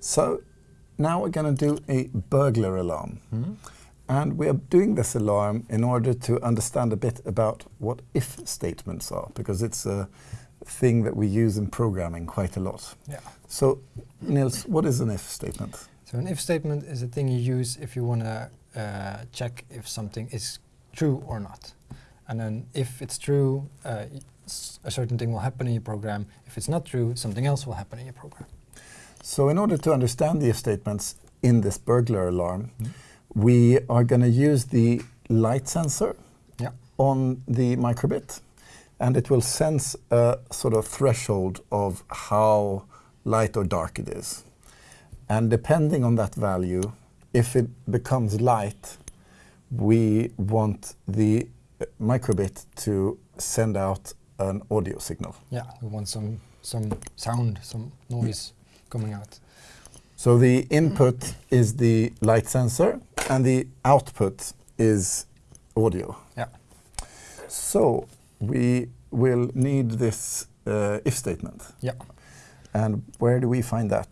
So now we're going to do a burglar alarm. And we are doing this alarm in order to understand a bit about what if statements are, because it's a thing that we use in programming quite a lot. Yeah. So, Nils, what is an if statement? So an if statement is a thing you use if you want to uh, check if something is true or not. And then if it's true, uh, a certain thing will happen in your program. If it's not true, something else will happen in your program. So, in order to understand the if statements in this burglar alarm, we are going to use the light sensor Yeah. on the microbit, and it will sense a sort of threshold of how light or dark it is. And depending on that value, if it becomes light, we want the uh, microbit to send out an audio signal. Yeah, we want some some sound, some noise coming out. So the input is the light sensor, and the output is audio. Yeah. So we will need this uh, if statement. Yeah. And where do we find that?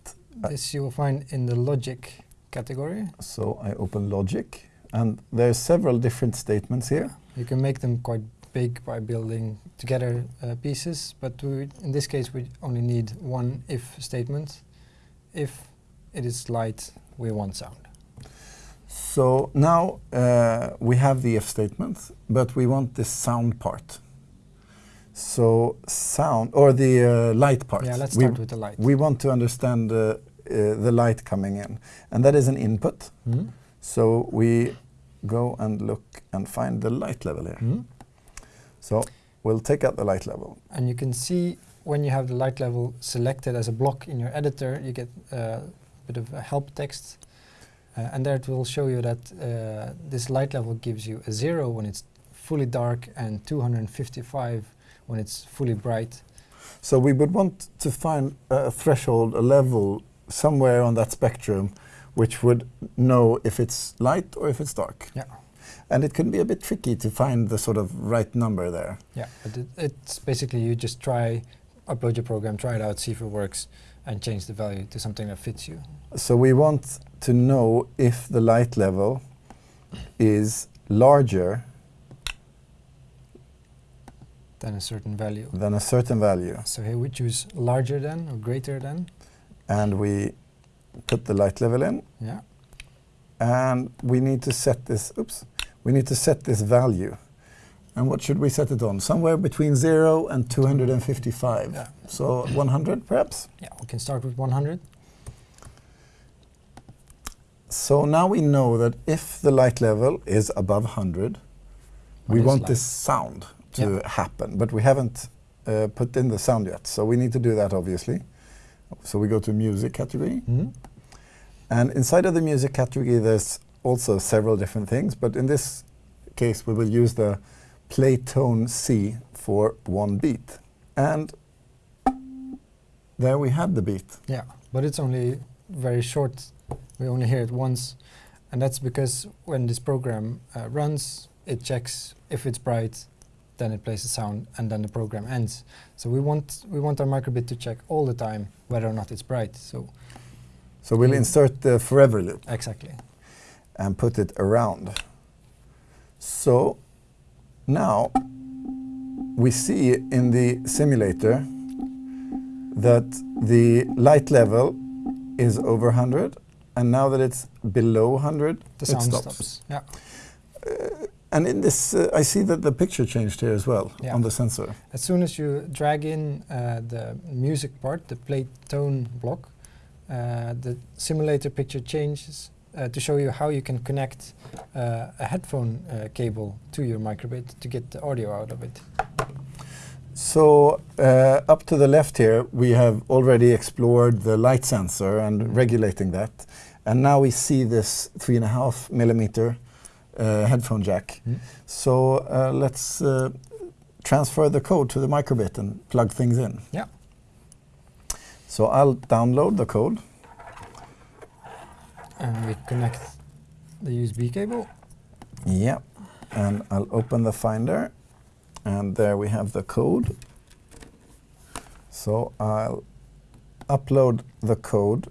This you will find in the logic category. So I open logic, and there are several different statements here. You can make them quite big by building together uh, pieces, but we, in this case we only need one if statement. If it is light, we want sound. So now uh, we have the if statement, but we want the sound part. So sound, or the uh, light part. Yeah, let's We- start with the light. We want to understand uh, uh, the light coming in, and that is an input. Hmm? So we go and look and find the light level here. Hmm? So we'll take out the light level. And you can see when you have the light level selected as a block in your editor, you get uh, a bit of a help text. Uh, and there it will show you that uh, this light level gives you a zero when it's fully dark and 255 when it's fully bright. So we would want to find a threshold, a level somewhere on that spectrum, which would know if it's light or if it's dark. Yeah. And it can be a bit tricky to find the sort of right number there. Yeah, but it, it's basically you just try, upload your program, try it out, see if it works, and change the value to something that fits you. So we want to know if the light level is larger than a certain value. than a certain value. So here we choose larger than or greater than. And we put the light level in. Yeah. and we need to set this, oops, we need to set this value. And what should we set it on? Somewhere between 0 and 255. Yeah. So 100 perhaps? Yeah, we can start with 100. So now we know that if the light level is above 100, What we want light? this sound to Yeah. happen, but we haven't uh, put in the sound yet. So we need to do that obviously. So we go to music category. Mm -hmm. And inside of the music category, there's also several different things, but in this case, we will use the play tone C for one beat. And there we had the beat. Yeah, but it's only very short. We only hear it once, and that's because when this program uh, runs, it checks if it's bright, then it plays a sound, and then the program ends. So we want we want our microbit to check all the time whether or not it's bright. So So we'll Mm. insert the forever loop exactly. and put it around. So now we see in the simulator that the light level is over 100, and now that it's below 100, The it sound stops. stops. Yeah. And in this, uh, I see that the picture changed here as well Yeah. on the sensor. As soon as you drag in uh, the music part, the play tone block, uh, the simulator picture changes uh, to show you how you can connect uh, a headphone uh, cable to your microbit to get the audio out of it. So uh, up to the left here, we have already explored the light sensor and regulating that. And now we see this three and a half millimeter uh, headphone jack. So uh, let's uh, transfer the code to the microbit and plug things in. Yeah. So I'll download the code. And we connect the USB cable. Yep, And I'll open the Finder. And there we have the code. So I'll upload the code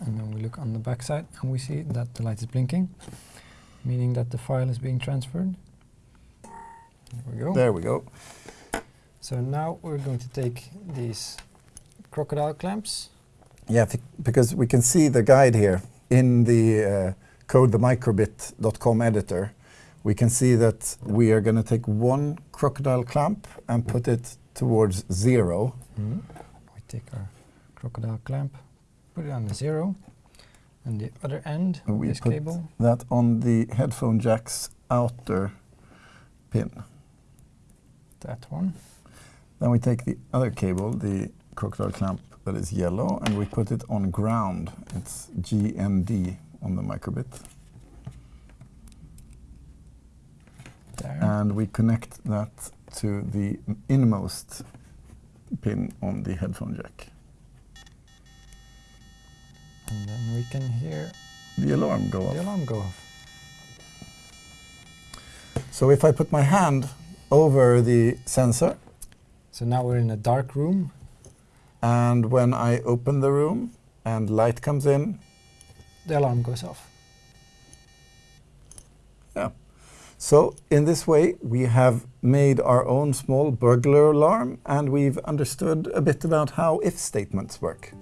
and then we look on the back side and we see that the light is blinking, meaning that the file is being transferred. There we go. There we go. So now we're going to take these crocodile clamps. Yeah, because we can see the guide here in the uh, code the microbit.com editor. We can see that we are going to take one crocodile clamp and put it towards zero. We take our crocodile clamp, put it on the zero, and the other end of we this put cable, that on the headphone jack's outer pin. that one. Then we take the other cable, the crocodile clamp that is yellow, and we put it on ground. It's GND on the microbit. There. And we connect that to the inmost pin on the headphone jack. and then we can hear The alarm go the off. alarm go off. So if I put my hand over the sensor, So now we're in a dark room. And when I open the room and light comes in, The alarm goes off. Yeah. So in this way, we have made our own small burglar alarm and we've understood a bit about how if statements work.